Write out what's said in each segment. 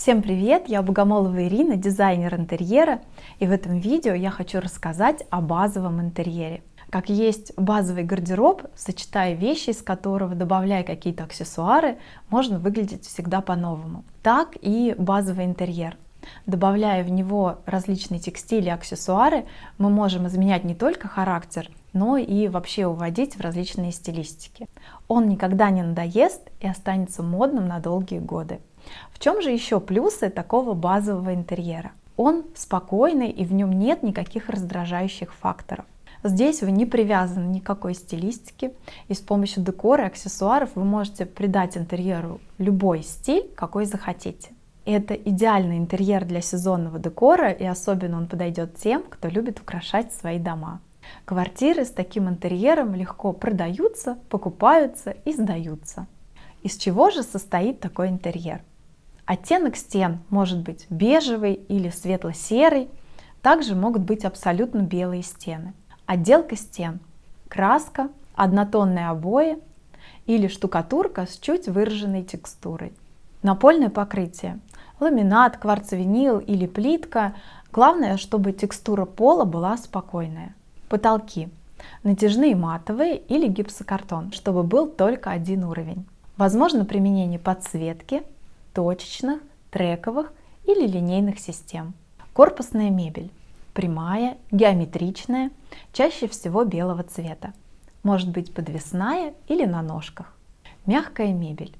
Всем привет! Я Богомолова Ирина, дизайнер интерьера, и в этом видео я хочу рассказать о базовом интерьере. Как есть базовый гардероб, сочетая вещи, из которого добавляя какие-то аксессуары, можно выглядеть всегда по-новому. Так и базовый интерьер. Добавляя в него различные текстили и аксессуары, мы можем изменять не только характер, но и вообще уводить в различные стилистики. Он никогда не надоест и останется модным на долгие годы. В чем же еще плюсы такого базового интерьера? Он спокойный и в нем нет никаких раздражающих факторов. Здесь вы не привязаны никакой стилистике, и с помощью декора и аксессуаров вы можете придать интерьеру любой стиль, какой захотите. Это идеальный интерьер для сезонного декора, и особенно он подойдет тем, кто любит украшать свои дома. Квартиры с таким интерьером легко продаются, покупаются и сдаются. Из чего же состоит такой интерьер? Оттенок стен может быть бежевый или светло-серый, также могут быть абсолютно белые стены. Отделка стен, краска, однотонные обои или штукатурка с чуть выраженной текстурой. Напольное покрытие, ламинат, кварцвинил или плитка. Главное, чтобы текстура пола была спокойная. Потолки. Натяжные матовые или гипсокартон, чтобы был только один уровень. Возможно применение подсветки, точечных, трековых или линейных систем. Корпусная мебель. Прямая, геометричная, чаще всего белого цвета. Может быть подвесная или на ножках. Мягкая мебель.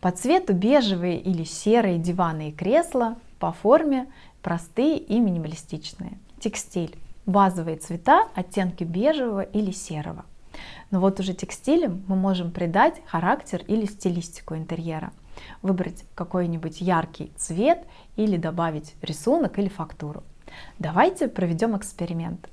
По цвету бежевые или серые диваны и кресла, по форме простые и минималистичные. Текстиль базовые цвета, оттенки бежевого или серого. Но вот уже текстилем мы можем придать характер или стилистику интерьера. Выбрать какой-нибудь яркий цвет или добавить рисунок или фактуру. Давайте проведем эксперимент.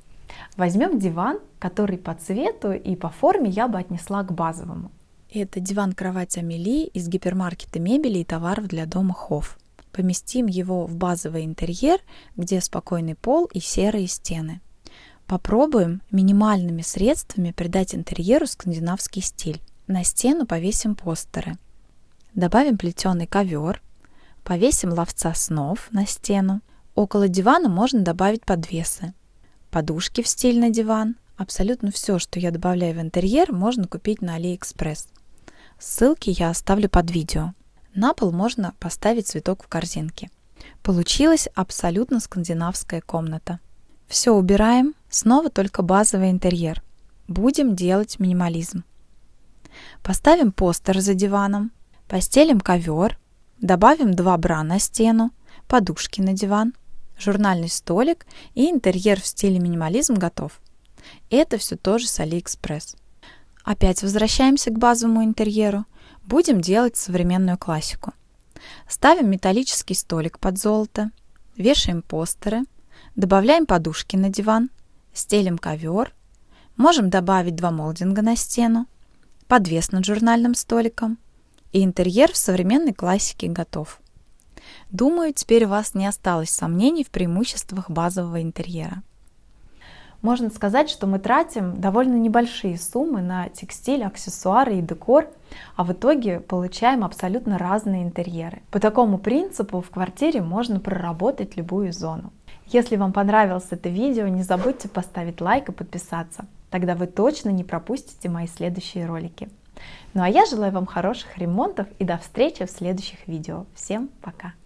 Возьмем диван, который по цвету и по форме я бы отнесла к базовому. Это диван-кровать Амели из гипермаркета мебели и товаров для дома Хофф. Поместим его в базовый интерьер, где спокойный пол и серые стены. Попробуем минимальными средствами придать интерьеру скандинавский стиль. На стену повесим постеры. Добавим плетеный ковер. Повесим ловца снов на стену. Около дивана можно добавить подвесы. Подушки в стильный диван. Абсолютно все, что я добавляю в интерьер, можно купить на AliExpress. Ссылки я оставлю под видео. На пол можно поставить цветок в корзинке. Получилась абсолютно скандинавская комната. Все убираем, снова только базовый интерьер. Будем делать минимализм. Поставим постер за диваном, постелим ковер, добавим два бра на стену, подушки на диван, журнальный столик и интерьер в стиле минимализм готов. Это все тоже с AliExpress. Опять возвращаемся к базовому интерьеру. Будем делать современную классику. Ставим металлический столик под золото, вешаем постеры, добавляем подушки на диван, стелим ковер, можем добавить два молдинга на стену, подвес над журнальным столиком, и интерьер в современной классике готов. Думаю, теперь у вас не осталось сомнений в преимуществах базового интерьера можно сказать, что мы тратим довольно небольшие суммы на текстиль, аксессуары и декор, а в итоге получаем абсолютно разные интерьеры. По такому принципу в квартире можно проработать любую зону. Если вам понравилось это видео, не забудьте поставить лайк и подписаться. Тогда вы точно не пропустите мои следующие ролики. Ну а я желаю вам хороших ремонтов и до встречи в следующих видео. Всем пока!